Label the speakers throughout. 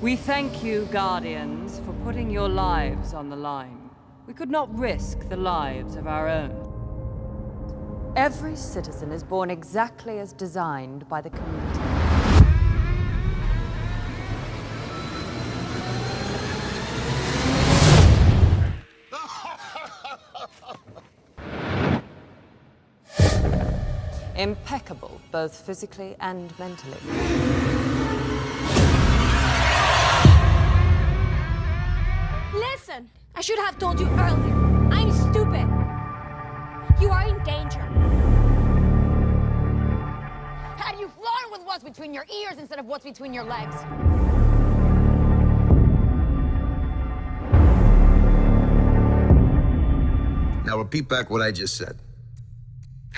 Speaker 1: We thank you, Guardians, for putting your lives on the line. We could not risk the lives of our own. Every citizen is born exactly as designed by the community. Impeccable, both physically and mentally.
Speaker 2: I should have told you earlier. I'm stupid. You are in danger.
Speaker 3: Had you flown with what's between your ears instead of what's between your legs?
Speaker 4: Now repeat back what I just said.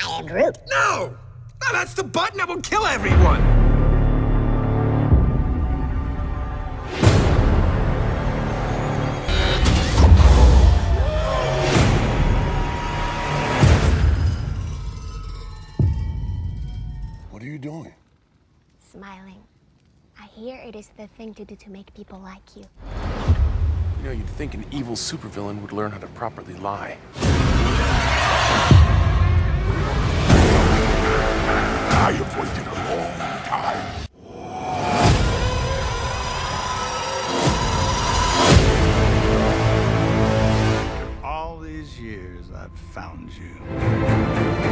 Speaker 3: I am Groot.
Speaker 4: No! No, that's the button that will kill everyone!
Speaker 5: What are you doing?
Speaker 2: Smiling. I hear it is the thing to do to make people like you.
Speaker 6: You know, you'd think an evil supervillain would learn how to properly lie.
Speaker 5: I have waited a long time.
Speaker 7: All these years, I've found you.